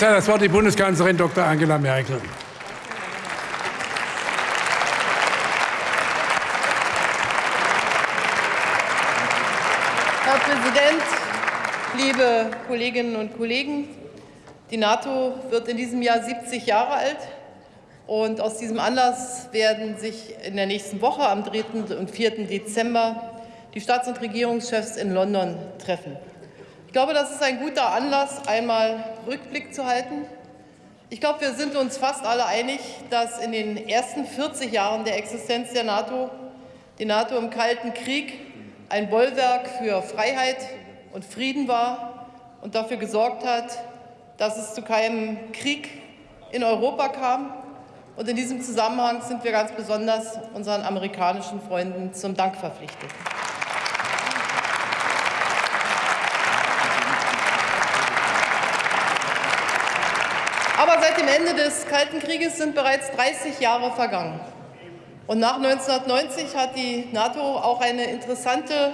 jetzt hat das Wort die Bundeskanzlerin Dr. Angela Merkel. Herr Präsident, liebe Kolleginnen und Kollegen! Die NATO wird in diesem Jahr 70 Jahre alt. Und aus diesem Anlass werden sich in der nächsten Woche am 3. und 4. Dezember die Staats- und Regierungschefs in London treffen. Ich glaube, das ist ein guter Anlass, einmal Rückblick zu halten. Ich glaube, wir sind uns fast alle einig, dass in den ersten 40 Jahren der Existenz der NATO die NATO im Kalten Krieg ein Bollwerk für Freiheit und Frieden war und dafür gesorgt hat, dass es zu keinem Krieg in Europa kam. Und in diesem Zusammenhang sind wir ganz besonders unseren amerikanischen Freunden zum Dank verpflichtet. Aber seit dem Ende des Kalten Krieges sind bereits 30 Jahre vergangen. Und nach 1990 hat die NATO auch eine interessante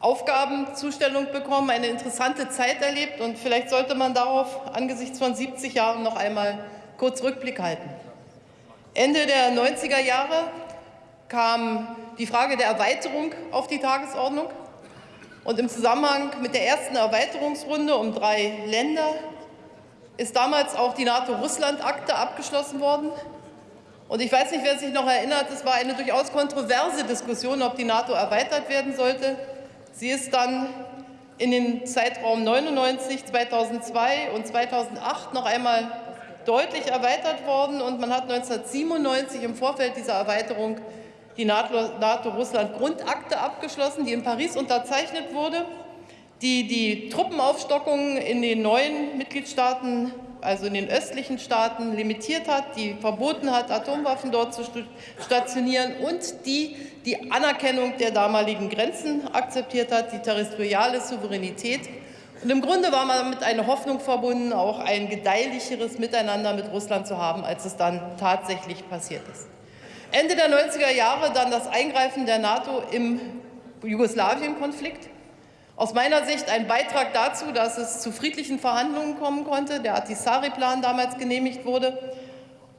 Aufgabenzustellung bekommen, eine interessante Zeit erlebt. Und vielleicht sollte man darauf angesichts von 70 Jahren noch einmal kurz Rückblick halten. Ende der 90er Jahre kam die Frage der Erweiterung auf die Tagesordnung. Und im Zusammenhang mit der ersten Erweiterungsrunde um drei Länder ist damals auch die NATO-Russland-Akte abgeschlossen worden. Und ich weiß nicht, wer sich noch erinnert, es war eine durchaus kontroverse Diskussion, ob die NATO erweitert werden sollte. Sie ist dann in den Zeitraum 99, 2002 und 2008 noch einmal deutlich erweitert worden. Und man hat 1997 im Vorfeld dieser Erweiterung die NATO-Russland-Grundakte abgeschlossen, die in Paris unterzeichnet wurde die die Truppenaufstockung in den neuen Mitgliedstaaten, also in den östlichen Staaten, limitiert hat, die verboten hat, Atomwaffen dort zu stationieren und die die Anerkennung der damaligen Grenzen akzeptiert hat, die territoriale Souveränität. Und im Grunde war man damit eine Hoffnung verbunden, auch ein gedeihlicheres Miteinander mit Russland zu haben, als es dann tatsächlich passiert ist. Ende der 90er Jahre dann das Eingreifen der NATO im Jugoslawien-Konflikt. Aus meiner Sicht ein Beitrag dazu, dass es zu friedlichen Verhandlungen kommen konnte, der Atisari-Plan damals genehmigt wurde.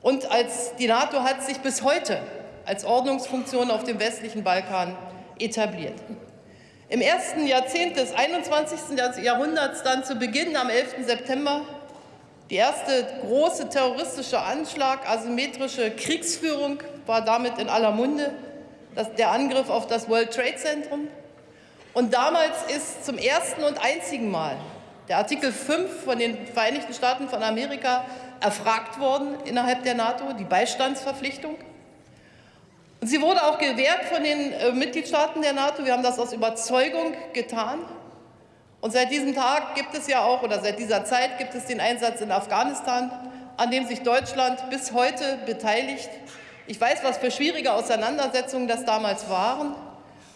Und als die NATO hat sich bis heute als Ordnungsfunktion auf dem westlichen Balkan etabliert. Im ersten Jahrzehnt des 21. Jahrhunderts, dann zu Beginn am 11. September, die erste große terroristische Anschlag, asymmetrische Kriegsführung war damit in aller Munde, das, der Angriff auf das World Trade Center. Und damals ist zum ersten und einzigen Mal der Artikel 5 von den Vereinigten Staaten von Amerika erfragt worden innerhalb der NATO, die Beistandsverpflichtung. Und sie wurde auch gewährt von den äh, Mitgliedstaaten der NATO. Wir haben das aus Überzeugung getan. Und seit diesem Tag gibt es ja auch, oder seit dieser Zeit gibt es den Einsatz in Afghanistan, an dem sich Deutschland bis heute beteiligt. Ich weiß, was für schwierige Auseinandersetzungen das damals waren.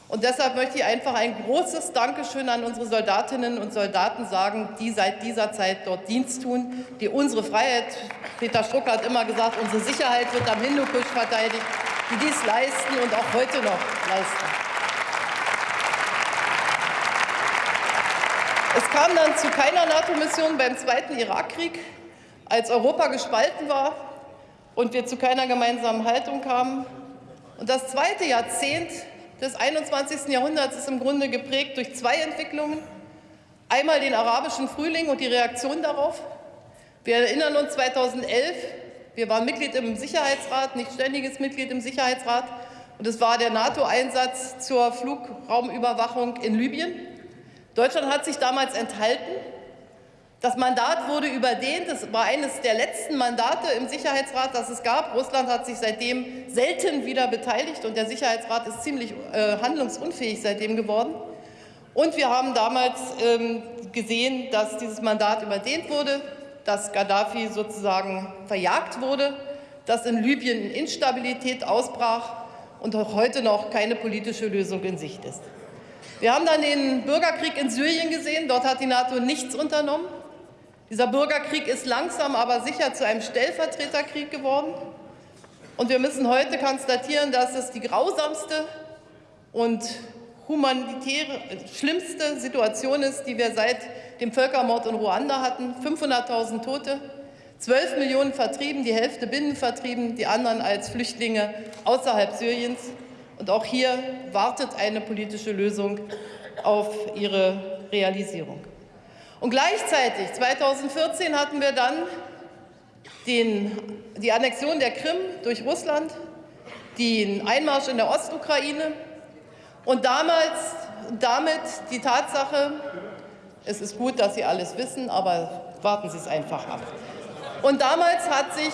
Und deshalb möchte ich einfach ein großes Dankeschön an unsere Soldatinnen und Soldaten sagen, die seit dieser Zeit dort Dienst tun, die unsere Freiheit, Peter Struck hat immer gesagt, unsere Sicherheit wird am Hindukusch verteidigt, die dies leisten und auch heute noch leisten. Es kam dann zu keiner NATO-Mission beim Zweiten Irakkrieg, als Europa gespalten war und wir zu keiner gemeinsamen Haltung kamen. Und das zweite Jahrzehnt des 21. Jahrhunderts ist im Grunde geprägt durch zwei Entwicklungen. Einmal den arabischen Frühling und die Reaktion darauf. Wir erinnern uns 2011, wir waren Mitglied im Sicherheitsrat, nicht ständiges Mitglied im Sicherheitsrat, und es war der NATO-Einsatz zur Flugraumüberwachung in Libyen. Deutschland hat sich damals enthalten. Das Mandat wurde überdehnt. Es war eines der letzten Mandate im Sicherheitsrat, das es gab. Russland hat sich seitdem selten wieder beteiligt und der Sicherheitsrat ist ziemlich äh, handlungsunfähig seitdem geworden. Und wir haben damals ähm, gesehen, dass dieses Mandat überdehnt wurde, dass Gaddafi sozusagen verjagt wurde, dass in Libyen Instabilität ausbrach und auch heute noch keine politische Lösung in Sicht ist. Wir haben dann den Bürgerkrieg in Syrien gesehen. Dort hat die NATO nichts unternommen. Dieser Bürgerkrieg ist langsam, aber sicher zu einem Stellvertreterkrieg geworden. Und wir müssen heute konstatieren, dass es die grausamste und humanitäre, schlimmste Situation ist, die wir seit dem Völkermord in Ruanda hatten. 500.000 Tote, 12 Millionen vertrieben, die Hälfte binnenvertrieben, die anderen als Flüchtlinge außerhalb Syriens. Und auch hier wartet eine politische Lösung auf ihre Realisierung. Und gleichzeitig, 2014, hatten wir dann den, die Annexion der Krim durch Russland, den Einmarsch in der Ostukraine und damals, damit die Tatsache, es ist gut, dass Sie alles wissen, aber warten Sie es einfach ab. Und damals hat sich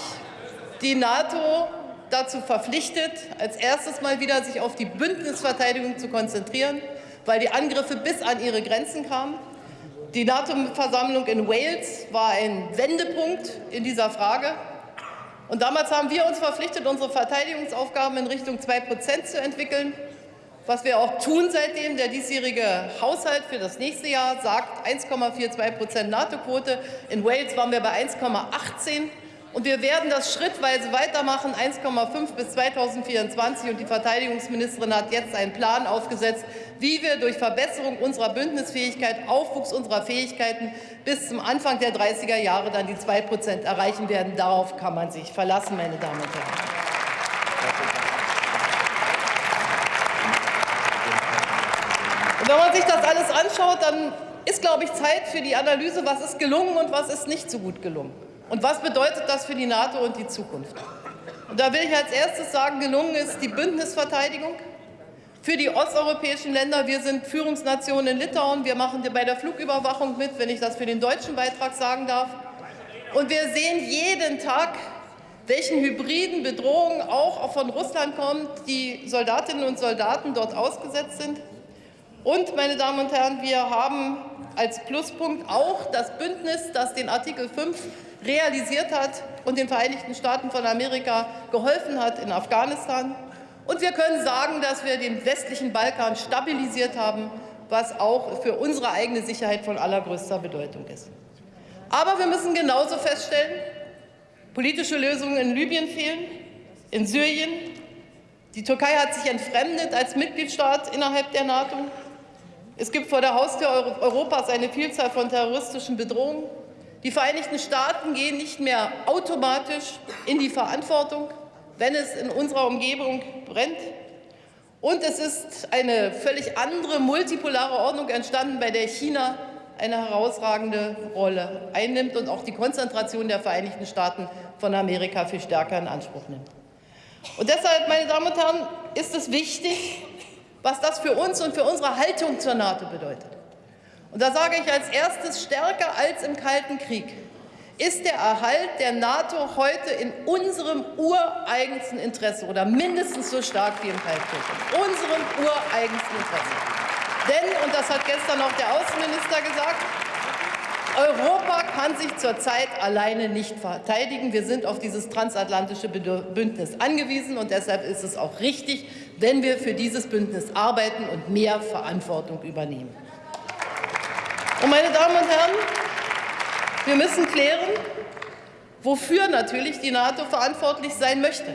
die NATO dazu verpflichtet, als erstes mal wieder sich auf die Bündnisverteidigung zu konzentrieren, weil die Angriffe bis an ihre Grenzen kamen. Die NATO-Versammlung in Wales war ein Wendepunkt in dieser Frage. Und damals haben wir uns verpflichtet, unsere Verteidigungsaufgaben in Richtung 2 Prozent zu entwickeln. Was wir auch tun seitdem, der diesjährige Haushalt für das nächste Jahr sagt 1,42 Prozent NATO-Quote. In Wales waren wir bei 1,18 und wir werden das schrittweise weitermachen, 1,5 bis 2024. Und die Verteidigungsministerin hat jetzt einen Plan aufgesetzt, wie wir durch Verbesserung unserer Bündnisfähigkeit, Aufwuchs unserer Fähigkeiten bis zum Anfang der 30er Jahre dann die 2 Prozent erreichen werden. Darauf kann man sich verlassen, meine Damen und Herren. Und wenn man sich das alles anschaut, dann ist, glaube ich, Zeit für die Analyse, was ist gelungen und was ist nicht so gut gelungen. Und was bedeutet das für die NATO und die Zukunft? Und da will ich als erstes sagen, gelungen ist die Bündnisverteidigung für die osteuropäischen Länder. Wir sind Führungsnation in Litauen. Wir machen bei der Flugüberwachung mit, wenn ich das für den deutschen Beitrag sagen darf. Und wir sehen jeden Tag, welchen hybriden Bedrohungen auch von Russland kommen, die Soldatinnen und Soldaten dort ausgesetzt sind. Und, meine Damen und Herren, wir haben als Pluspunkt auch das Bündnis, das den Artikel 5 realisiert hat und den Vereinigten Staaten von Amerika geholfen hat in Afghanistan. Und wir können sagen, dass wir den westlichen Balkan stabilisiert haben, was auch für unsere eigene Sicherheit von allergrößter Bedeutung ist. Aber wir müssen genauso feststellen, politische Lösungen in Libyen fehlen, in Syrien. Die Türkei hat sich entfremdet als Mitgliedstaat innerhalb der NATO. Es gibt vor der Haustür Europas eine Vielzahl von terroristischen Bedrohungen. Die Vereinigten Staaten gehen nicht mehr automatisch in die Verantwortung, wenn es in unserer Umgebung brennt. Und es ist eine völlig andere multipolare Ordnung entstanden, bei der China eine herausragende Rolle einnimmt und auch die Konzentration der Vereinigten Staaten von Amerika viel stärker in Anspruch nimmt. Und deshalb, meine Damen und Herren, ist es wichtig, was das für uns und für unsere Haltung zur NATO bedeutet. Und da sage ich als erstes, stärker als im Kalten Krieg ist der Erhalt der NATO heute in unserem ureigensten Interesse oder mindestens so stark wie im Kalten Krieg. In unserem ureigensten Interesse. Denn, und das hat gestern auch der Außenminister gesagt, Europa kann sich zurzeit alleine nicht verteidigen. Wir sind auf dieses transatlantische Bündnis angewiesen und deshalb ist es auch richtig, wenn wir für dieses Bündnis arbeiten und mehr Verantwortung übernehmen. Und meine Damen und Herren, wir müssen klären, wofür natürlich die NATO verantwortlich sein möchte.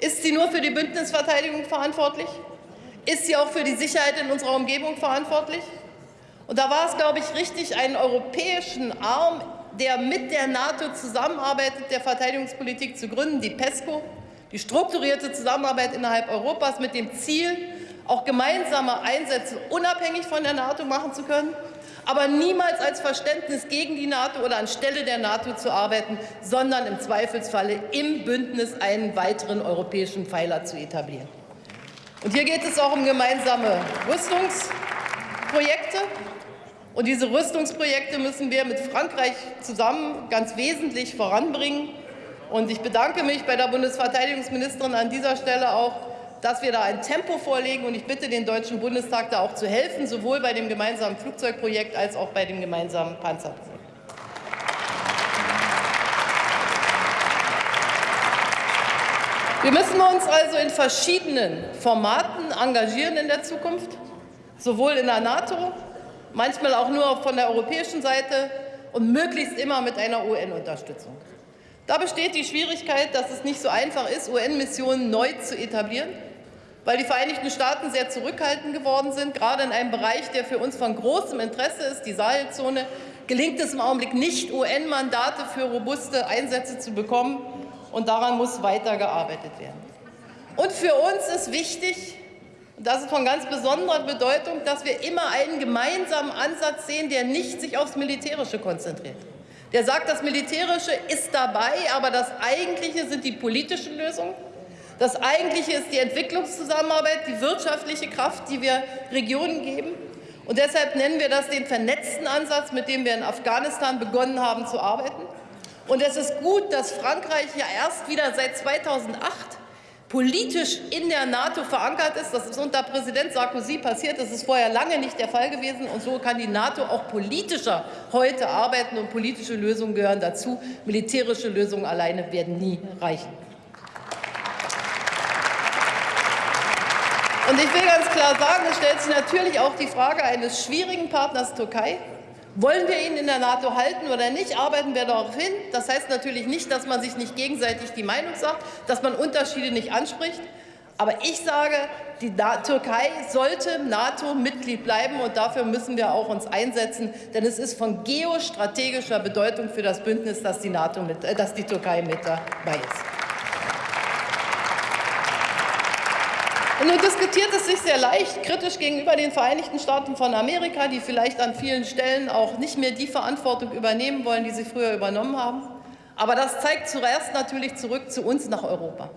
Ist sie nur für die Bündnisverteidigung verantwortlich? Ist sie auch für die Sicherheit in unserer Umgebung verantwortlich? Und da war es, glaube ich, richtig, einen europäischen Arm, der mit der NATO zusammenarbeitet, der Verteidigungspolitik zu gründen, die PESCO, die strukturierte Zusammenarbeit innerhalb Europas mit dem Ziel, auch gemeinsame Einsätze unabhängig von der NATO machen zu können aber niemals als Verständnis gegen die NATO oder anstelle der NATO zu arbeiten, sondern im Zweifelsfalle im Bündnis einen weiteren europäischen Pfeiler zu etablieren. Und hier geht es auch um gemeinsame Rüstungsprojekte. Und diese Rüstungsprojekte müssen wir mit Frankreich zusammen ganz wesentlich voranbringen. Und ich bedanke mich bei der Bundesverteidigungsministerin an dieser Stelle auch dass wir da ein Tempo vorlegen. Und ich bitte den Deutschen Bundestag, da auch zu helfen, sowohl bei dem gemeinsamen Flugzeugprojekt als auch bei dem gemeinsamen Panzerprojekt. Wir müssen uns also in verschiedenen Formaten engagieren in der Zukunft, sowohl in der NATO, manchmal auch nur von der europäischen Seite und möglichst immer mit einer UN-Unterstützung. Da besteht die Schwierigkeit, dass es nicht so einfach ist, UN-Missionen neu zu etablieren. Weil die Vereinigten Staaten sehr zurückhaltend geworden sind, gerade in einem Bereich, der für uns von großem Interesse ist, die Sahelzone, gelingt es im Augenblick nicht, UN-Mandate für robuste Einsätze zu bekommen. Und daran muss weitergearbeitet werden. Und für uns ist wichtig, und das ist von ganz besonderer Bedeutung, dass wir immer einen gemeinsamen Ansatz sehen, der nicht sich aufs Militärische konzentriert. Der sagt, das Militärische ist dabei, aber das Eigentliche sind die politischen Lösungen. Das Eigentliche ist die Entwicklungszusammenarbeit, die wirtschaftliche Kraft, die wir Regionen geben. Und deshalb nennen wir das den vernetzten Ansatz, mit dem wir in Afghanistan begonnen haben zu arbeiten. Und es ist gut, dass Frankreich ja erst wieder seit 2008 politisch in der NATO verankert ist. Das ist unter Präsident Sarkozy passiert. Das ist vorher lange nicht der Fall gewesen. Und so kann die NATO auch politischer heute arbeiten. Und politische Lösungen gehören dazu. Militärische Lösungen alleine werden nie reichen. Und ich will ganz klar sagen, es stellt sich natürlich auch die Frage eines schwierigen Partners Türkei. Wollen wir ihn in der NATO halten oder nicht? Arbeiten wir darauf hin. Das heißt natürlich nicht, dass man sich nicht gegenseitig die Meinung sagt, dass man Unterschiede nicht anspricht. Aber ich sage, die Türkei sollte NATO-Mitglied bleiben, und dafür müssen wir auch uns einsetzen. Denn es ist von geostrategischer Bedeutung für das Bündnis, dass die, NATO mit, äh, dass die Türkei mit dabei ist. Und nun diskutiert es sich sehr leicht kritisch gegenüber den Vereinigten Staaten von Amerika, die vielleicht an vielen Stellen auch nicht mehr die Verantwortung übernehmen wollen, die sie früher übernommen haben. Aber das zeigt zuerst natürlich zurück zu uns nach Europa.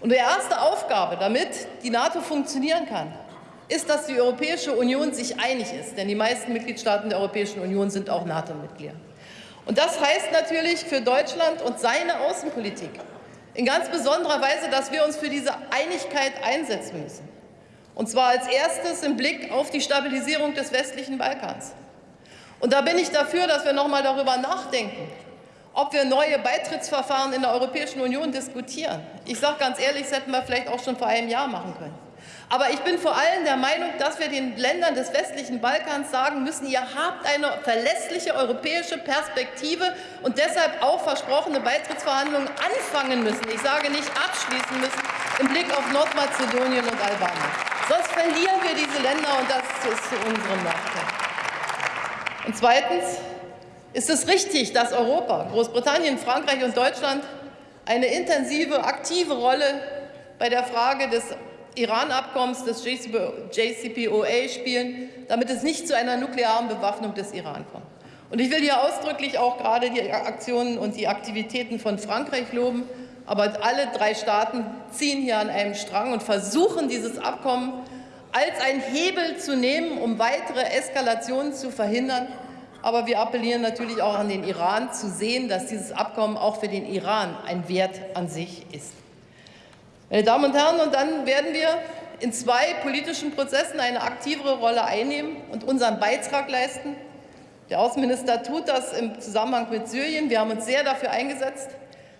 Und die erste Aufgabe, damit die NATO funktionieren kann, ist, dass die Europäische Union sich einig ist. Denn die meisten Mitgliedstaaten der Europäischen Union sind auch NATO-Mitglieder. Und das heißt natürlich für Deutschland und seine Außenpolitik, in ganz besonderer Weise, dass wir uns für diese Einigkeit einsetzen müssen. Und zwar als erstes im Blick auf die Stabilisierung des westlichen Balkans. Und da bin ich dafür, dass wir noch mal darüber nachdenken, ob wir neue Beitrittsverfahren in der Europäischen Union diskutieren. Ich sage ganz ehrlich, das hätten wir vielleicht auch schon vor einem Jahr machen können. Aber ich bin vor allem der Meinung, dass wir den Ländern des westlichen Balkans sagen müssen, ihr habt eine verlässliche europäische Perspektive und deshalb auch versprochene Beitrittsverhandlungen anfangen müssen. Ich sage nicht abschließen müssen im Blick auf Nordmazedonien und Albanien. Sonst verlieren wir diese Länder und das ist zu unserem Nachteil. Und zweitens ist es richtig, dass Europa, Großbritannien, Frankreich und Deutschland eine intensive, aktive Rolle bei der Frage des Iran-Abkommens des JCPOA spielen, damit es nicht zu einer nuklearen Bewaffnung des Iran kommt. Und ich will hier ausdrücklich auch gerade die Aktionen und die Aktivitäten von Frankreich loben. Aber alle drei Staaten ziehen hier an einem Strang und versuchen, dieses Abkommen als ein Hebel zu nehmen, um weitere Eskalationen zu verhindern. Aber wir appellieren natürlich auch an den Iran, zu sehen, dass dieses Abkommen auch für den Iran ein Wert an sich ist. Meine Damen und Herren, und dann werden wir in zwei politischen Prozessen eine aktivere Rolle einnehmen und unseren Beitrag leisten. Der Außenminister tut das im Zusammenhang mit Syrien. Wir haben uns sehr dafür eingesetzt,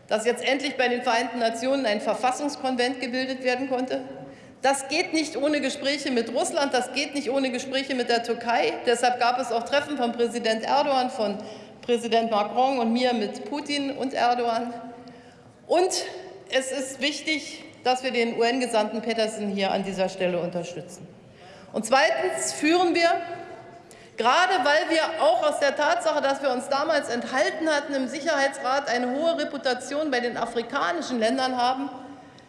dass jetzt endlich bei den Vereinten Nationen ein Verfassungskonvent gebildet werden konnte. Das geht nicht ohne Gespräche mit Russland, das geht nicht ohne Gespräche mit der Türkei. Deshalb gab es auch Treffen von Präsident Erdogan, von Präsident Macron und mir mit Putin und Erdogan. Und es ist wichtig, dass wir den UN-Gesandten Peterson hier an dieser Stelle unterstützen. Und zweitens führen wir, gerade weil wir auch aus der Tatsache, dass wir uns damals enthalten hatten im Sicherheitsrat, eine hohe Reputation bei den afrikanischen Ländern haben,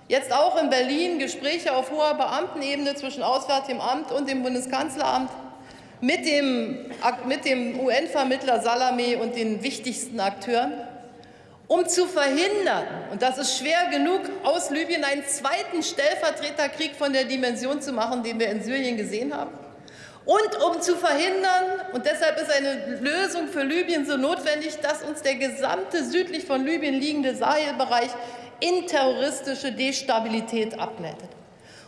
jetzt auch in Berlin Gespräche auf hoher Beamtenebene zwischen Auswärtigem Amt und dem Bundeskanzleramt mit dem, mit dem UN-Vermittler Salamé und den wichtigsten Akteuren um zu verhindern, und das ist schwer genug, aus Libyen einen zweiten Stellvertreterkrieg von der Dimension zu machen, den wir in Syrien gesehen haben. Und um zu verhindern, und deshalb ist eine Lösung für Libyen so notwendig, dass uns der gesamte südlich von Libyen liegende Sahelbereich in terroristische Destabilität abgleitet.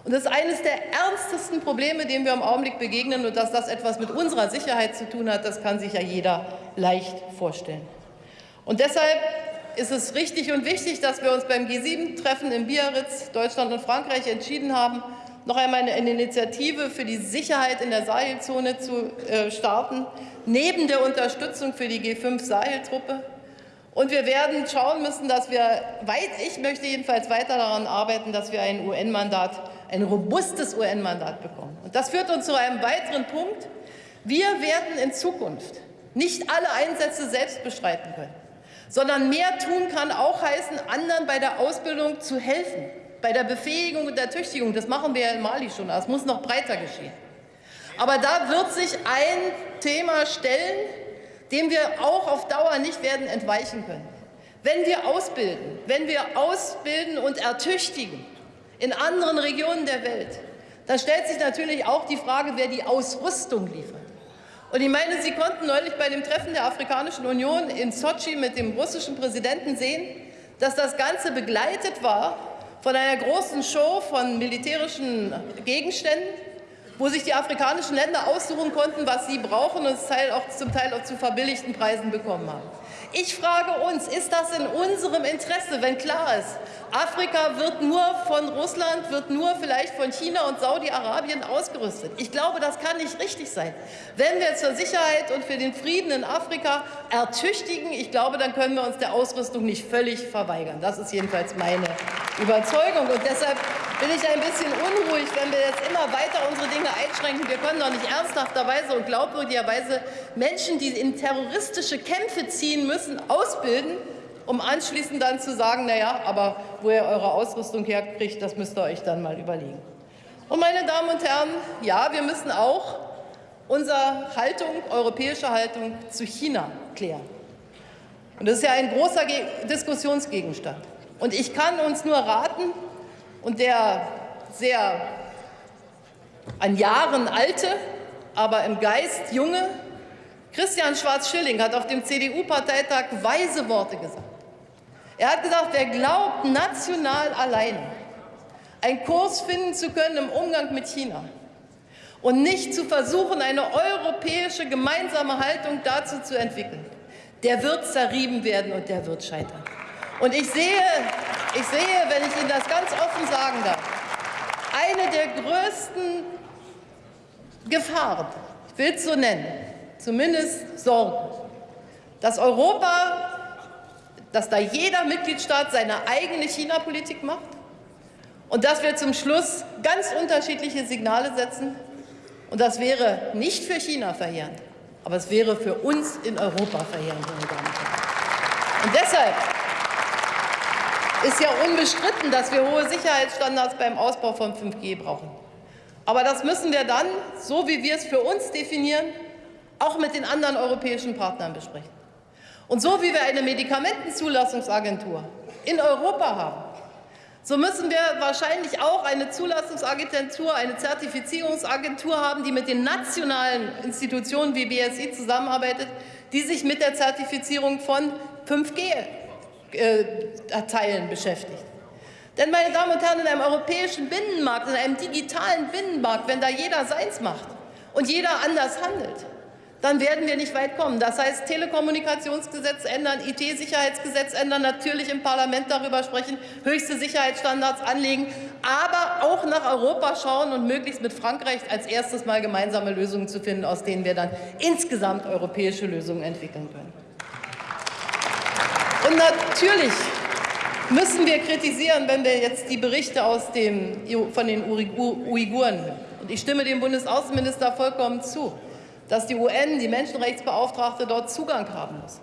Und das ist eines der ernstesten Probleme, denen wir im Augenblick begegnen. Und dass das etwas mit unserer Sicherheit zu tun hat, das kann sich ja jeder leicht vorstellen. Und deshalb ist es richtig und wichtig, dass wir uns beim G7-Treffen in Biarritz, Deutschland und Frankreich entschieden haben, noch einmal eine Initiative für die Sicherheit in der Sahelzone zu äh, starten, neben der Unterstützung für die G5-Sahel-Truppe. Und wir werden schauen müssen, dass wir, weit, ich möchte jedenfalls weiter daran arbeiten, dass wir ein UN-Mandat, ein robustes UN-Mandat bekommen. Und das führt uns zu einem weiteren Punkt. Wir werden in Zukunft nicht alle Einsätze selbst bestreiten können, sondern mehr tun kann auch heißen, anderen bei der Ausbildung zu helfen, bei der Befähigung und der Tüchtigung. Das machen wir ja in Mali schon, das muss noch breiter geschehen. Aber da wird sich ein Thema stellen, dem wir auch auf Dauer nicht werden entweichen können. Wenn wir ausbilden, wenn wir ausbilden und ertüchtigen in anderen Regionen der Welt, dann stellt sich natürlich auch die Frage, wer die Ausrüstung liefert. Und ich meine, Sie konnten neulich bei dem Treffen der Afrikanischen Union in Sochi mit dem russischen Präsidenten sehen, dass das Ganze begleitet war von einer großen Show von militärischen Gegenständen, wo sich die afrikanischen Länder aussuchen konnten, was sie brauchen und es zum Teil auch zu verbilligten Preisen bekommen haben. Ich frage uns, ist das in unserem Interesse, wenn klar ist, Afrika wird nur von Russland, wird nur vielleicht von China und Saudi-Arabien ausgerüstet. Ich glaube, das kann nicht richtig sein. Wenn wir zur Sicherheit und für den Frieden in Afrika ertüchtigen, ich glaube, dann können wir uns der Ausrüstung nicht völlig verweigern. Das ist jedenfalls meine Überzeugung. Und deshalb bin ich ein bisschen unruhig, wenn wir jetzt immer weiter unsere Dinge einschränken. Wir können doch nicht ernsthafterweise und glaubwürdigerweise Menschen, die in terroristische Kämpfe ziehen müssen, ausbilden, um anschließend dann zu sagen, naja, aber wo ihr eure Ausrüstung herkriegt, das müsst ihr euch dann mal überlegen. Und meine Damen und Herren, ja, wir müssen auch unsere Haltung, europäische Haltung zu China klären. Und das ist ja ein großer Diskussionsgegenstand. Und ich kann uns nur raten, und der sehr an Jahren alte, aber im Geist junge Christian Schwarz-Schilling hat auf dem CDU-Parteitag weise Worte gesagt. Er hat gesagt, wer glaubt, national allein einen Kurs finden zu können im Umgang mit China und nicht zu versuchen, eine europäische gemeinsame Haltung dazu zu entwickeln, der wird zerrieben werden und der wird scheitern. Und ich sehe, ich sehe, wenn ich Ihnen das ganz offen sagen darf, eine der größten Gefahren, ich will es so nennen, zumindest Sorgen, dass Europa dass da jeder Mitgliedstaat seine eigene China-Politik macht und dass wir zum Schluss ganz unterschiedliche Signale setzen. Und das wäre nicht für China verheerend, aber es wäre für uns in Europa verheerend, meine Damen und Herren. Und deshalb ist ja unbestritten, dass wir hohe Sicherheitsstandards beim Ausbau von 5G brauchen. Aber das müssen wir dann, so wie wir es für uns definieren, auch mit den anderen europäischen Partnern besprechen. Und so wie wir eine Medikamentenzulassungsagentur in Europa haben, so müssen wir wahrscheinlich auch eine Zulassungsagentur, eine Zertifizierungsagentur haben, die mit den nationalen Institutionen wie BSI zusammenarbeitet, die sich mit der Zertifizierung von 5G-Teilen äh, beschäftigt. Denn, meine Damen und Herren, in einem europäischen Binnenmarkt, in einem digitalen Binnenmarkt, wenn da jeder seins macht und jeder anders handelt, dann werden wir nicht weit kommen. Das heißt, Telekommunikationsgesetz ändern, IT-Sicherheitsgesetz ändern, natürlich im Parlament darüber sprechen, höchste Sicherheitsstandards anlegen, aber auch nach Europa schauen und möglichst mit Frankreich als erstes Mal gemeinsame Lösungen zu finden, aus denen wir dann insgesamt europäische Lösungen entwickeln können. Und natürlich müssen wir kritisieren, wenn wir jetzt die Berichte aus dem, von den Uiguren hören. Und ich stimme dem Bundesaußenminister vollkommen zu dass die UN, die Menschenrechtsbeauftragte, dort Zugang haben muss.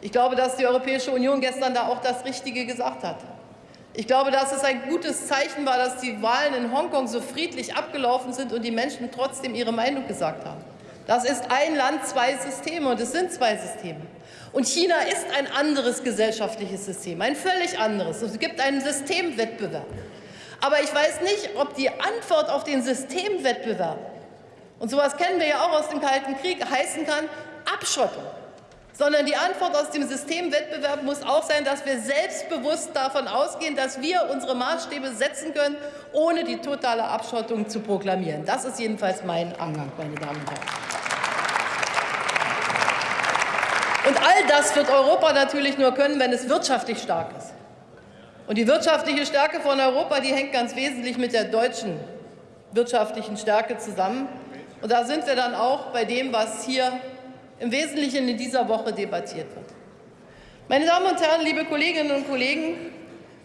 Ich glaube, dass die Europäische Union gestern da auch das Richtige gesagt hat. Ich glaube, dass es ein gutes Zeichen war, dass die Wahlen in Hongkong so friedlich abgelaufen sind und die Menschen trotzdem ihre Meinung gesagt haben. Das ist ein Land, zwei Systeme und es sind zwei Systeme. Und China ist ein anderes gesellschaftliches System, ein völlig anderes. Es gibt einen Systemwettbewerb. Aber ich weiß nicht, ob die Antwort auf den Systemwettbewerb und sowas kennen wir ja auch aus dem Kalten Krieg, heißen kann Abschottung. Sondern die Antwort aus dem Systemwettbewerb muss auch sein, dass wir selbstbewusst davon ausgehen, dass wir unsere Maßstäbe setzen können, ohne die totale Abschottung zu proklamieren. Das ist jedenfalls mein Angang, meine Damen und Herren. Und all das wird Europa natürlich nur können, wenn es wirtschaftlich stark ist. Und die wirtschaftliche Stärke von Europa, die hängt ganz wesentlich mit der deutschen wirtschaftlichen Stärke zusammen. Und da sind wir dann auch bei dem, was hier im Wesentlichen in dieser Woche debattiert wird. Meine Damen und Herren, liebe Kolleginnen und Kollegen,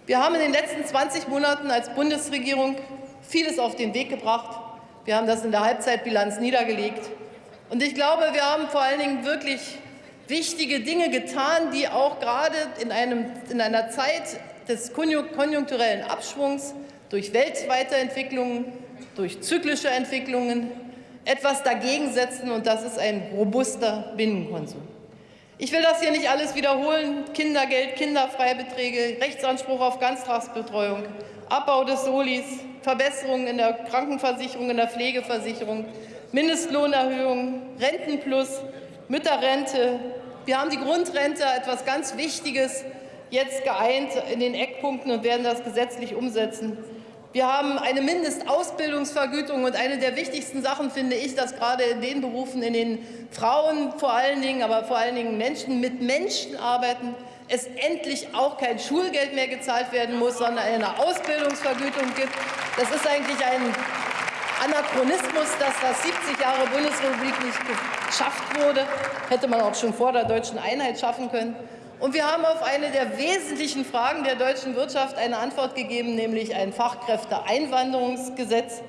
wir haben in den letzten 20 Monaten als Bundesregierung vieles auf den Weg gebracht. Wir haben das in der Halbzeitbilanz niedergelegt. Und ich glaube, wir haben vor allen Dingen wirklich wichtige Dinge getan, die auch gerade in, einem, in einer Zeit des konjunkturellen Abschwungs durch Weltweiterentwicklungen, durch zyklische Entwicklungen etwas dagegen setzen, und das ist ein robuster Binnenkonsum. Ich will das hier nicht alles wiederholen. Kindergeld, Kinderfreibeträge, Rechtsanspruch auf Ganztagsbetreuung, Abbau des Solis, Verbesserungen in der Krankenversicherung, in der Pflegeversicherung, Mindestlohnerhöhung, Rentenplus, Mütterrente. Wir haben die Grundrente, etwas ganz Wichtiges, jetzt geeint in den Eckpunkten und werden das gesetzlich umsetzen. Wir haben eine Mindestausbildungsvergütung und eine der wichtigsten Sachen finde ich, dass gerade in den Berufen, in denen Frauen vor allen Dingen, aber vor allen Dingen Menschen mit Menschen arbeiten, es endlich auch kein Schulgeld mehr gezahlt werden muss, sondern eine Ausbildungsvergütung gibt. Das ist eigentlich ein Anachronismus, dass das 70 Jahre Bundesrepublik nicht geschafft wurde. Hätte man auch schon vor der deutschen Einheit schaffen können. Und wir haben auf eine der wesentlichen Fragen der deutschen Wirtschaft eine Antwort gegeben, nämlich ein Fachkräfteeinwanderungsgesetz.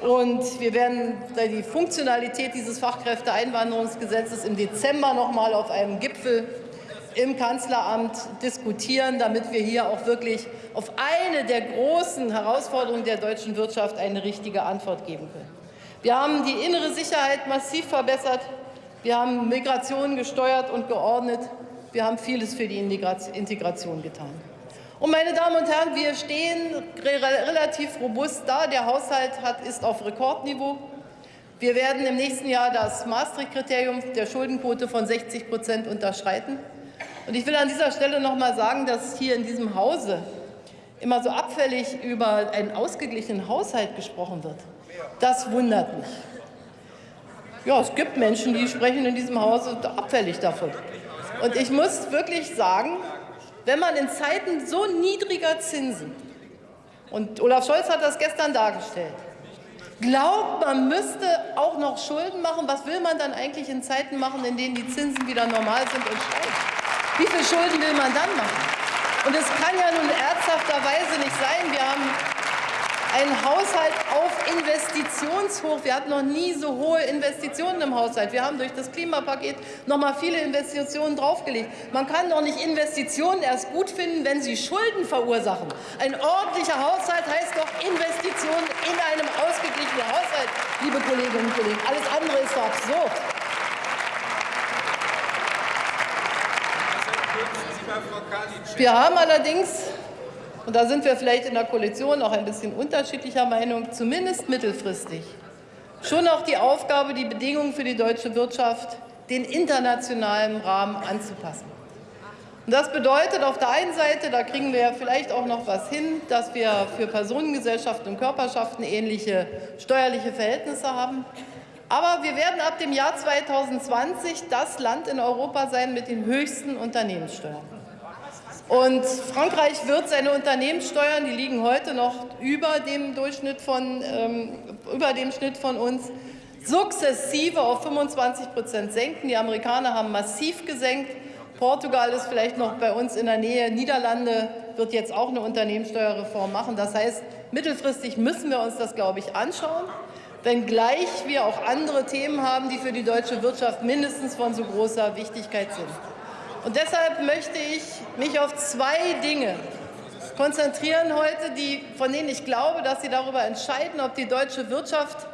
Und wir werden die Funktionalität dieses Fachkräfteeinwanderungsgesetzes im Dezember noch mal auf einem Gipfel im Kanzleramt diskutieren, damit wir hier auch wirklich auf eine der großen Herausforderungen der deutschen Wirtschaft eine richtige Antwort geben können. Wir haben die innere Sicherheit massiv verbessert. Wir haben Migration gesteuert und geordnet. Wir haben vieles für die Integration getan. Und meine Damen und Herren, wir stehen relativ robust da. Der Haushalt hat, ist auf Rekordniveau. Wir werden im nächsten Jahr das Maastricht-Kriterium der Schuldenquote von 60 Prozent unterschreiten. Und ich will an dieser Stelle noch mal sagen, dass hier in diesem Hause immer so abfällig über einen ausgeglichenen Haushalt gesprochen wird. Das wundert mich. Ja, es gibt Menschen, die sprechen in diesem Hause abfällig davon. Und ich muss wirklich sagen, wenn man in Zeiten so niedriger Zinsen, und Olaf Scholz hat das gestern dargestellt, glaubt, man müsste auch noch Schulden machen, was will man dann eigentlich in Zeiten machen, in denen die Zinsen wieder normal sind und steigen? Wie viele Schulden will man dann machen? Und es kann ja nun ernsthafterweise nicht sein, wir haben ein Haushalt auf Investitionshoch. Wir hatten noch nie so hohe Investitionen im Haushalt. Wir haben durch das Klimapaket noch mal viele Investitionen draufgelegt. Man kann doch nicht Investitionen erst gut finden, wenn sie Schulden verursachen. Ein ordentlicher Haushalt heißt doch Investitionen in einem ausgeglichenen Haushalt, liebe Kolleginnen und Kollegen. Alles andere ist doch absurd. Wir haben allerdings und da sind wir vielleicht in der Koalition auch ein bisschen unterschiedlicher Meinung, zumindest mittelfristig, schon auch die Aufgabe, die Bedingungen für die deutsche Wirtschaft den internationalen Rahmen anzupassen. Und das bedeutet auf der einen Seite, da kriegen wir ja vielleicht auch noch was hin, dass wir für Personengesellschaften und Körperschaften ähnliche steuerliche Verhältnisse haben. Aber wir werden ab dem Jahr 2020 das Land in Europa sein mit den höchsten Unternehmenssteuern. Und Frankreich wird seine Unternehmenssteuern, die liegen heute noch über dem Durchschnitt von, ähm, über dem Schnitt von uns, sukzessive auf 25 Prozent senken. Die Amerikaner haben massiv gesenkt. Portugal ist vielleicht noch bei uns in der Nähe. Niederlande wird jetzt auch eine Unternehmenssteuerreform machen. Das heißt, mittelfristig müssen wir uns das, glaube ich, anschauen, wenngleich wir auch andere Themen haben, die für die deutsche Wirtschaft mindestens von so großer Wichtigkeit sind. Und deshalb möchte ich mich auf zwei Dinge konzentrieren heute, die, von denen ich glaube, dass sie darüber entscheiden, ob die deutsche Wirtschaft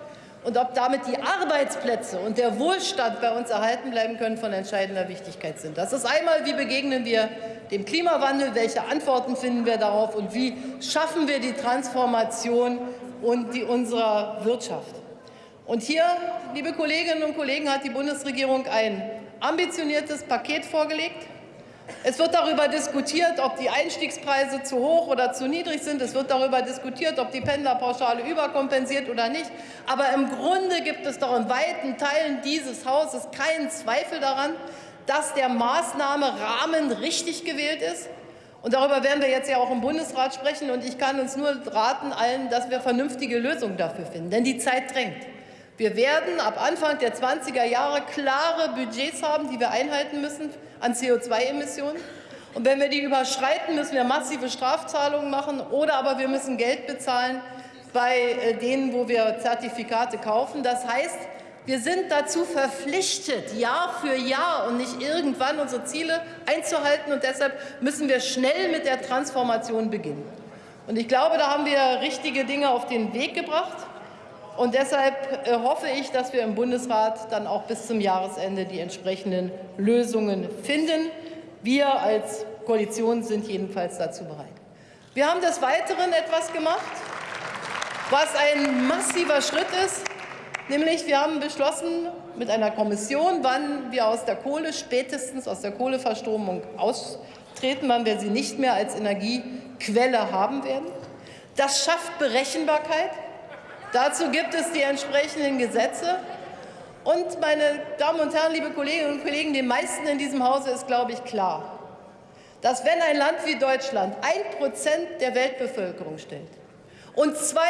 und ob damit die Arbeitsplätze und der Wohlstand bei uns erhalten bleiben können, von entscheidender Wichtigkeit sind. Das ist einmal, wie begegnen wir dem Klimawandel, welche Antworten finden wir darauf und wie schaffen wir die Transformation und die unserer Wirtschaft. Und hier, liebe Kolleginnen und Kollegen, hat die Bundesregierung ein ambitioniertes Paket vorgelegt. Es wird darüber diskutiert, ob die Einstiegspreise zu hoch oder zu niedrig sind. Es wird darüber diskutiert, ob die Pendlerpauschale überkompensiert oder nicht. Aber im Grunde gibt es doch in weiten Teilen dieses Hauses keinen Zweifel daran, dass der Maßnahmerahmen richtig gewählt ist. Und darüber werden wir jetzt ja auch im Bundesrat sprechen. Und ich kann uns nur raten allen, dass wir vernünftige Lösungen dafür finden. Denn die Zeit drängt. Wir werden ab Anfang der 20er Jahre klare Budgets haben, die wir einhalten müssen an CO2-Emissionen. Und wenn wir die überschreiten, müssen wir massive Strafzahlungen machen oder aber wir müssen Geld bezahlen bei äh, denen, wo wir Zertifikate kaufen. Das heißt, wir sind dazu verpflichtet, Jahr für Jahr und nicht irgendwann unsere Ziele einzuhalten. Und deshalb müssen wir schnell mit der Transformation beginnen. Und ich glaube, da haben wir richtige Dinge auf den Weg gebracht. Und deshalb äh, hoffe ich, dass wir im Bundesrat dann auch bis zum Jahresende die entsprechenden Lösungen finden. Wir als Koalition sind jedenfalls dazu bereit. Wir haben des Weiteren etwas gemacht, was ein massiver Schritt ist. Nämlich, wir haben beschlossen mit einer Kommission, wann wir aus der Kohle, spätestens aus der Kohleverstromung austreten, wann wir sie nicht mehr als Energiequelle haben werden. Das schafft Berechenbarkeit. Dazu gibt es die entsprechenden Gesetze. Und, meine Damen und Herren, liebe Kolleginnen und Kollegen, den meisten in diesem Hause ist, glaube ich, klar, dass wenn ein Land wie Deutschland ein Prozent der Weltbevölkerung stellt, und 2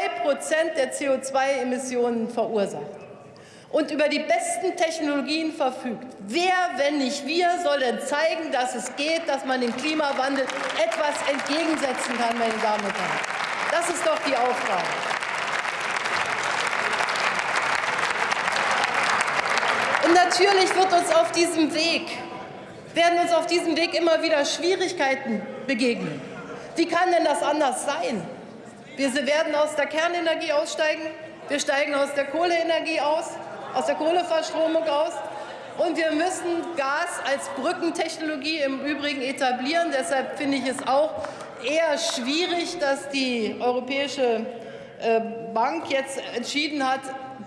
der CO2-Emissionen verursacht und über die besten Technologien verfügt. Wer, wenn nicht wir, soll denn zeigen, dass es geht, dass man dem Klimawandel etwas entgegensetzen kann, meine Damen und Herren? Das ist doch die Aufgabe. Und natürlich wird uns auf diesem Weg, werden uns auf diesem Weg immer wieder Schwierigkeiten begegnen. Wie kann denn das anders sein? Wir werden aus der Kernenergie aussteigen, wir steigen aus der Kohleenergie aus, aus der Kohleverstromung aus. Und wir müssen Gas als Brückentechnologie im Übrigen etablieren. Deshalb finde ich es auch eher schwierig, dass die Europäische äh, Bank jetzt entschieden hat,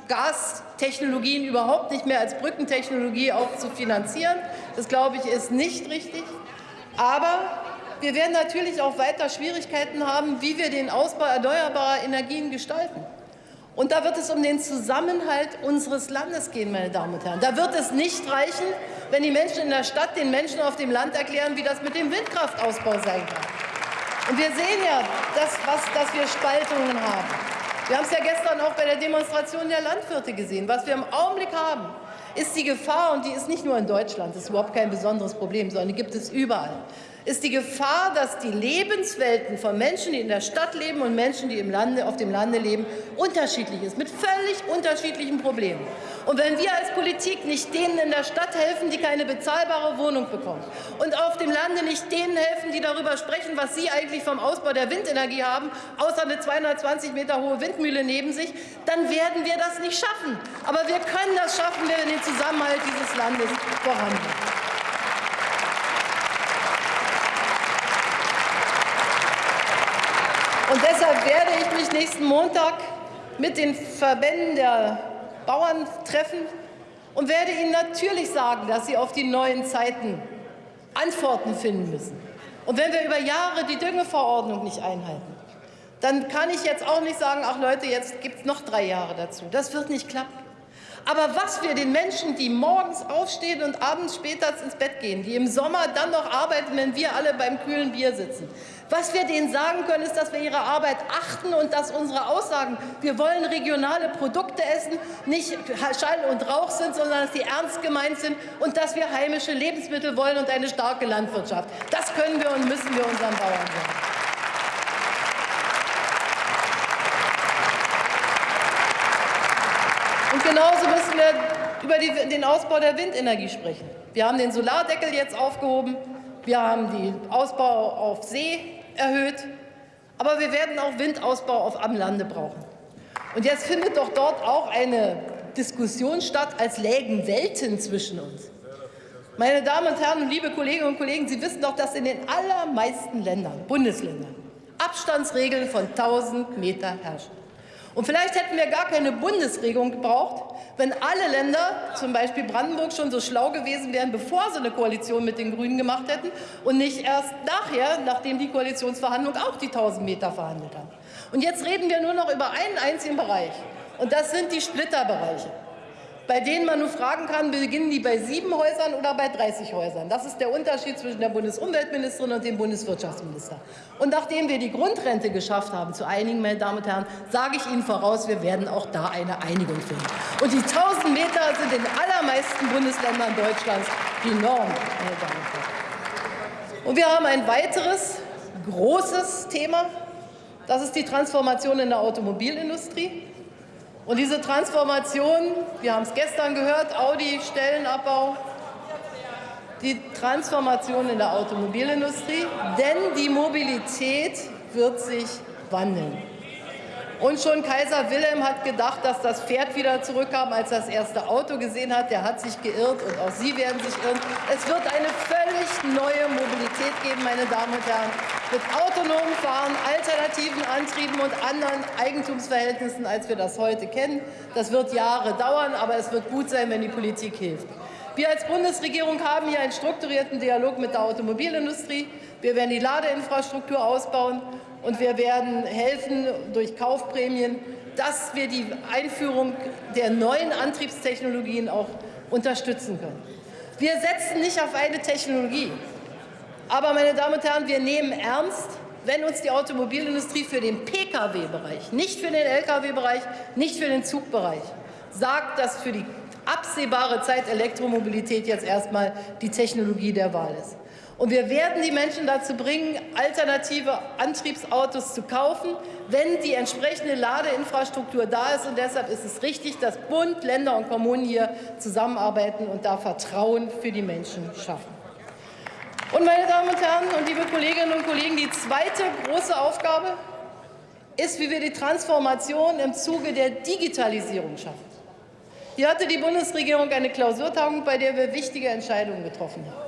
Gastechnologien überhaupt nicht mehr als Brückentechnologie auch zu finanzieren. Das, glaube ich, ist nicht richtig. Aber wir werden natürlich auch weiter Schwierigkeiten haben, wie wir den Ausbau erneuerbarer Energien gestalten. Und da wird es um den Zusammenhalt unseres Landes gehen, meine Damen und Herren. Da wird es nicht reichen, wenn die Menschen in der Stadt den Menschen auf dem Land erklären, wie das mit dem Windkraftausbau sein kann. Und wir sehen ja, dass, was, dass wir Spaltungen haben. Wir haben es ja gestern auch bei der Demonstration der Landwirte gesehen. Was wir im Augenblick haben, ist die Gefahr, und die ist nicht nur in Deutschland, das ist überhaupt kein besonderes Problem, sondern die gibt es überall, ist die Gefahr, dass die Lebenswelten von Menschen, die in der Stadt leben und Menschen, die im Lande, auf dem Lande leben, unterschiedlich ist, mit völlig unterschiedlichen Problemen. Und wenn wir als Politik nicht denen in der Stadt helfen, die keine bezahlbare Wohnung bekommen, und auf dem Lande nicht denen helfen, die darüber sprechen, was sie eigentlich vom Ausbau der Windenergie haben, außer eine 220 Meter hohe Windmühle neben sich, dann werden wir das nicht schaffen. Aber wir können das schaffen, wenn wir den Zusammenhalt dieses Landes voranbringen. Und deshalb werde ich mich nächsten Montag mit den Verbänden der Bauern treffen und werde Ihnen natürlich sagen, dass Sie auf die neuen Zeiten Antworten finden müssen. Und wenn wir über Jahre die Düngeverordnung nicht einhalten, dann kann ich jetzt auch nicht sagen, ach Leute, jetzt gibt es noch drei Jahre dazu. Das wird nicht klappen. Aber was wir den Menschen, die morgens aufstehen und abends später ins Bett gehen, die im Sommer dann noch arbeiten, wenn wir alle beim kühlen Bier sitzen, was wir denen sagen können, ist, dass wir ihre Arbeit achten und dass unsere Aussagen, wir wollen regionale Produkte essen, nicht Schall und Rauch sind, sondern dass sie ernst gemeint sind und dass wir heimische Lebensmittel wollen und eine starke Landwirtschaft. Das können wir und müssen wir unseren Bauern sagen. Und genauso müssen wir über die, den Ausbau der Windenergie sprechen. Wir haben den Solardeckel jetzt aufgehoben. Wir haben den Ausbau auf See erhöht. Aber wir werden auch Windausbau auf am Lande brauchen. Und jetzt findet doch dort auch eine Diskussion statt, als lägen Welten zwischen uns. Meine Damen und Herren, liebe Kolleginnen und Kollegen, Sie wissen doch, dass in den allermeisten Ländern, Bundesländern, Abstandsregeln von 1000 Meter herrschen. Und vielleicht hätten wir gar keine Bundesregelung gebraucht, wenn alle Länder, zum Beispiel Brandenburg, schon so schlau gewesen wären, bevor sie eine Koalition mit den Grünen gemacht hätten und nicht erst nachher, nachdem die Koalitionsverhandlungen auch die 1000 Meter verhandelt haben. Und jetzt reden wir nur noch über einen einzigen Bereich. Und das sind die Splitterbereiche bei denen man nur fragen kann, beginnen die bei sieben Häusern oder bei 30 Häusern. Das ist der Unterschied zwischen der Bundesumweltministerin und dem Bundeswirtschaftsminister. Und nachdem wir die Grundrente geschafft haben zu einigen, meine Damen und Herren, sage ich Ihnen voraus, wir werden auch da eine Einigung finden. Und die 1000 Meter sind in allermeisten Bundesländern Deutschlands die Norm, meine Damen und Herren. Und wir haben ein weiteres großes Thema, Das ist die Transformation in der Automobilindustrie. Und diese Transformation, wir haben es gestern gehört, Audi, Stellenabbau, die Transformation in der Automobilindustrie, denn die Mobilität wird sich wandeln. Und schon Kaiser Wilhelm hat gedacht, dass das Pferd wieder zurückkam, als er das erste Auto gesehen hat. Der hat sich geirrt und auch Sie werden sich irren. Es wird eine völlig neue Mobilität geben, meine Damen und Herren, mit autonomem Fahren, alternativen Antrieben und anderen Eigentumsverhältnissen, als wir das heute kennen. Das wird Jahre dauern, aber es wird gut sein, wenn die Politik hilft. Wir als Bundesregierung haben hier einen strukturierten Dialog mit der Automobilindustrie. Wir werden die Ladeinfrastruktur ausbauen und wir werden helfen durch Kaufprämien, dass wir die Einführung der neuen Antriebstechnologien auch unterstützen können. Wir setzen nicht auf eine Technologie. Aber, meine Damen und Herren, wir nehmen ernst, wenn uns die Automobilindustrie für den Pkw-Bereich, nicht für den Lkw-Bereich, nicht für den Zugbereich, sagt, dass für die absehbare Zeit Elektromobilität jetzt erstmal die Technologie der Wahl ist. Und wir werden die Menschen dazu bringen, alternative Antriebsautos zu kaufen, wenn die entsprechende Ladeinfrastruktur da ist. Und deshalb ist es richtig, dass Bund, Länder und Kommunen hier zusammenarbeiten und da Vertrauen für die Menschen schaffen. Und meine Damen und Herren und liebe Kolleginnen und Kollegen, die zweite große Aufgabe ist, wie wir die Transformation im Zuge der Digitalisierung schaffen. Hier hatte die Bundesregierung eine Klausurtagung, bei der wir wichtige Entscheidungen getroffen haben.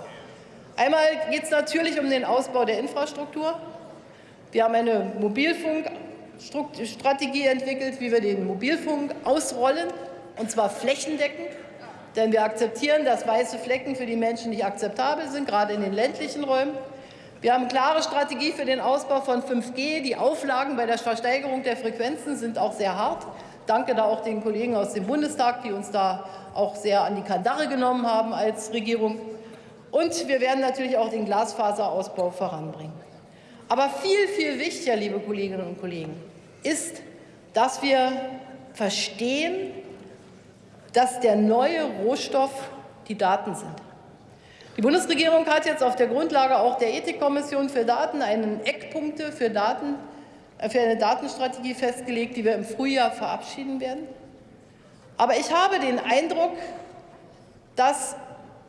Einmal geht es natürlich um den Ausbau der Infrastruktur. Wir haben eine Mobilfunkstrategie entwickelt, wie wir den Mobilfunk ausrollen, und zwar flächendeckend. Denn wir akzeptieren, dass weiße Flecken für die Menschen nicht akzeptabel sind, gerade in den ländlichen Räumen. Wir haben eine klare Strategie für den Ausbau von 5G. Die Auflagen bei der Versteigerung der Frequenzen sind auch sehr hart. Danke da auch den Kollegen aus dem Bundestag, die uns da auch sehr an die Kandare genommen haben als Regierung. Und wir werden natürlich auch den Glasfaserausbau voranbringen. Aber viel, viel wichtiger, liebe Kolleginnen und Kollegen, ist, dass wir verstehen, dass der neue Rohstoff die Daten sind. Die Bundesregierung hat jetzt auf der Grundlage auch der Ethikkommission für Daten einen Eckpunkte für, Daten, äh, für eine Datenstrategie festgelegt, die wir im Frühjahr verabschieden werden. Aber ich habe den Eindruck, dass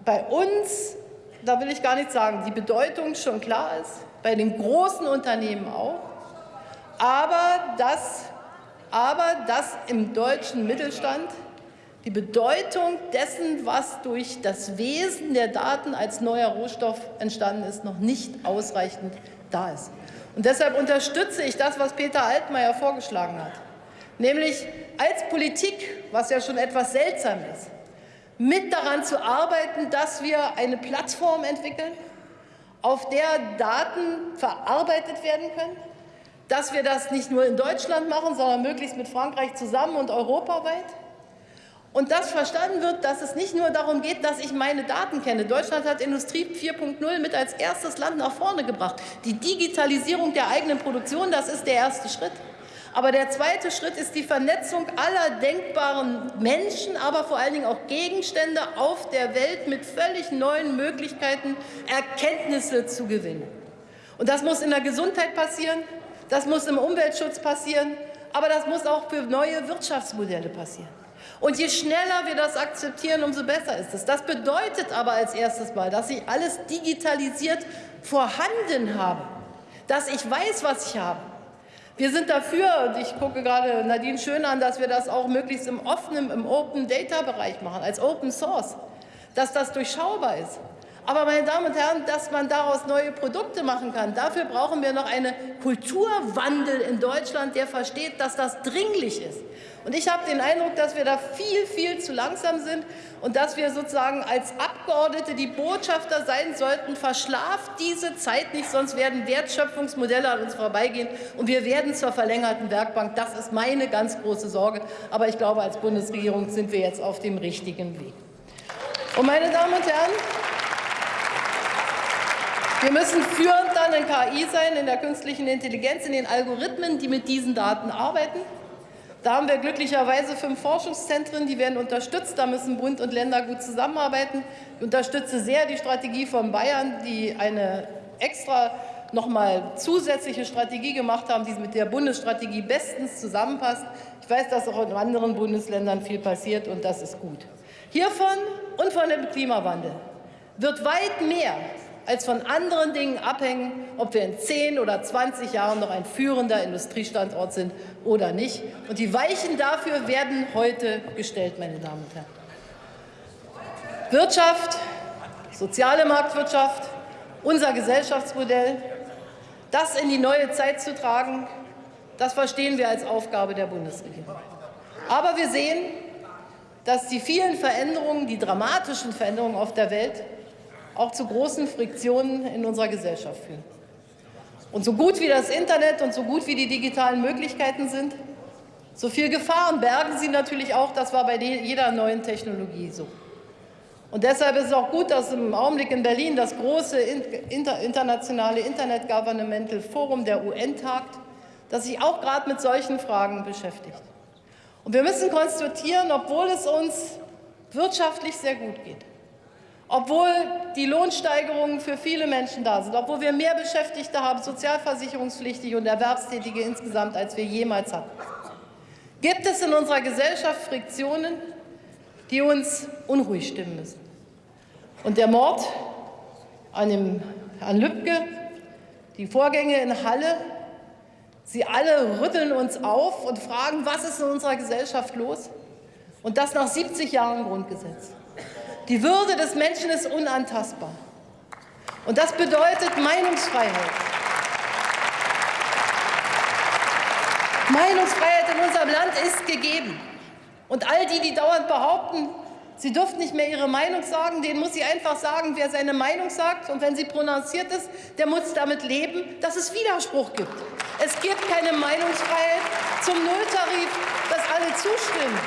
bei uns da will ich gar nicht sagen, die Bedeutung schon klar ist, bei den großen Unternehmen auch, aber dass, aber dass im deutschen Mittelstand die Bedeutung dessen, was durch das Wesen der Daten als neuer Rohstoff entstanden ist, noch nicht ausreichend da ist. Und deshalb unterstütze ich das, was Peter Altmaier vorgeschlagen hat, nämlich als Politik, was ja schon etwas seltsam ist, mit daran zu arbeiten, dass wir eine Plattform entwickeln, auf der Daten verarbeitet werden können, dass wir das nicht nur in Deutschland machen, sondern möglichst mit Frankreich zusammen und europaweit. Und dass verstanden wird, dass es nicht nur darum geht, dass ich meine Daten kenne. Deutschland hat Industrie 4.0 mit als erstes Land nach vorne gebracht. Die Digitalisierung der eigenen Produktion, das ist der erste Schritt. Aber der zweite Schritt ist die Vernetzung aller denkbaren Menschen, aber vor allen Dingen auch Gegenstände auf der Welt mit völlig neuen Möglichkeiten, Erkenntnisse zu gewinnen. Und das muss in der Gesundheit passieren, das muss im Umweltschutz passieren, aber das muss auch für neue Wirtschaftsmodelle passieren. Und je schneller wir das akzeptieren, umso besser ist es. Das bedeutet aber als erstes Mal, dass ich alles digitalisiert vorhanden habe, dass ich weiß, was ich habe, wir sind dafür, und ich gucke gerade Nadine Schön an, dass wir das auch möglichst im offenen, im Open-Data-Bereich machen, als Open Source, dass das durchschaubar ist. Aber, meine Damen und Herren, dass man daraus neue Produkte machen kann, dafür brauchen wir noch einen Kulturwandel in Deutschland, der versteht, dass das dringlich ist. Und ich habe den Eindruck, dass wir da viel, viel zu langsam sind und dass wir sozusagen als Abgeordnete die Botschafter sein sollten, verschlaft diese Zeit nicht, sonst werden Wertschöpfungsmodelle an uns vorbeigehen und wir werden zur verlängerten Werkbank. Das ist meine ganz große Sorge. Aber ich glaube, als Bundesregierung sind wir jetzt auf dem richtigen Weg. Und meine Damen und Herren, wir müssen führend dann in KI sein, in der künstlichen Intelligenz, in den Algorithmen, die mit diesen Daten arbeiten. Da haben wir glücklicherweise fünf Forschungszentren, die werden unterstützt. Da müssen Bund und Länder gut zusammenarbeiten. Ich unterstütze sehr die Strategie von Bayern, die eine extra noch mal zusätzliche Strategie gemacht haben, die mit der Bundesstrategie bestens zusammenpasst. Ich weiß, dass auch in anderen Bundesländern viel passiert, und das ist gut. Hiervon und von dem Klimawandel wird weit mehr als von anderen Dingen abhängen, ob wir in 10 oder 20 Jahren noch ein führender Industriestandort sind oder nicht. Und die Weichen dafür werden heute gestellt, meine Damen und Herren. Wirtschaft, soziale Marktwirtschaft, unser Gesellschaftsmodell, das in die neue Zeit zu tragen, das verstehen wir als Aufgabe der Bundesregierung. Aber wir sehen, dass die vielen Veränderungen, die dramatischen Veränderungen auf der Welt auch zu großen Friktionen in unserer Gesellschaft führen. Und so gut wie das Internet und so gut wie die digitalen Möglichkeiten sind, so viel Gefahren bergen sie natürlich auch. Das war bei jeder neuen Technologie so. Und deshalb ist es auch gut, dass im Augenblick in Berlin das große internationale Internet Governmental Forum der UN tagt, das sich auch gerade mit solchen Fragen beschäftigt. Und wir müssen konstatieren, obwohl es uns wirtschaftlich sehr gut geht, obwohl die Lohnsteigerungen für viele Menschen da sind, obwohl wir mehr Beschäftigte haben, sozialversicherungspflichtige und Erwerbstätige insgesamt, als wir jemals hatten, gibt es in unserer Gesellschaft Friktionen, die uns unruhig stimmen müssen. Und der Mord an, dem, an Lübcke, die Vorgänge in Halle, sie alle rütteln uns auf und fragen, was ist in unserer Gesellschaft los? Und das nach 70 Jahren Grundgesetz. Die Würde des Menschen ist unantastbar. Und das bedeutet Meinungsfreiheit. Meinungsfreiheit in unserem Land ist gegeben. Und all die, die dauernd behaupten, sie dürften nicht mehr ihre Meinung sagen, denen muss sie einfach sagen, wer seine Meinung sagt. Und wenn sie prononciert ist, der muss damit leben, dass es Widerspruch gibt. Es gibt keine Meinungsfreiheit zum Nulltarif, dass alle zustimmen.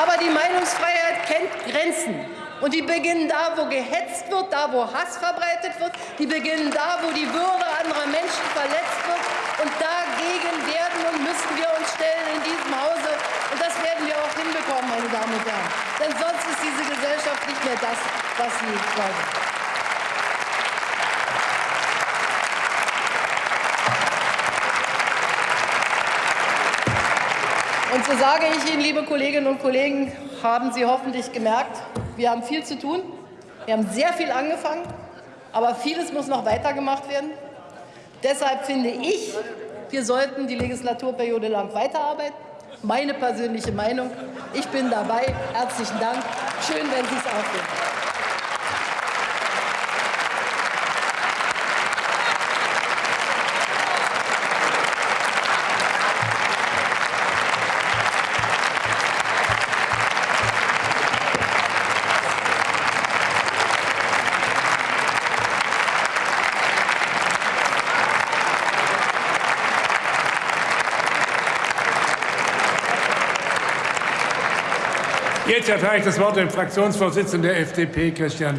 Aber die Meinungsfreiheit kennt Grenzen. Und die beginnen da, wo gehetzt wird, da, wo Hass verbreitet wird. Die beginnen da, wo die Würde anderer Menschen verletzt wird. Und dagegen werden und müssen wir uns stellen in diesem Hause. Und das werden wir auch hinbekommen, meine Damen und Herren. Denn sonst ist diese Gesellschaft nicht mehr das, was sie glauben. Und so sage ich Ihnen, liebe Kolleginnen und Kollegen, haben Sie hoffentlich gemerkt, wir haben viel zu tun. Wir haben sehr viel angefangen, aber vieles muss noch weitergemacht werden. Deshalb finde ich, wir sollten die Legislaturperiode lang weiterarbeiten. Meine persönliche Meinung. Ich bin dabei. Herzlichen Dank. Schön, wenn Sie es auch finden. Jetzt erteile ich das Wort dem Fraktionsvorsitzenden der FDP, Christian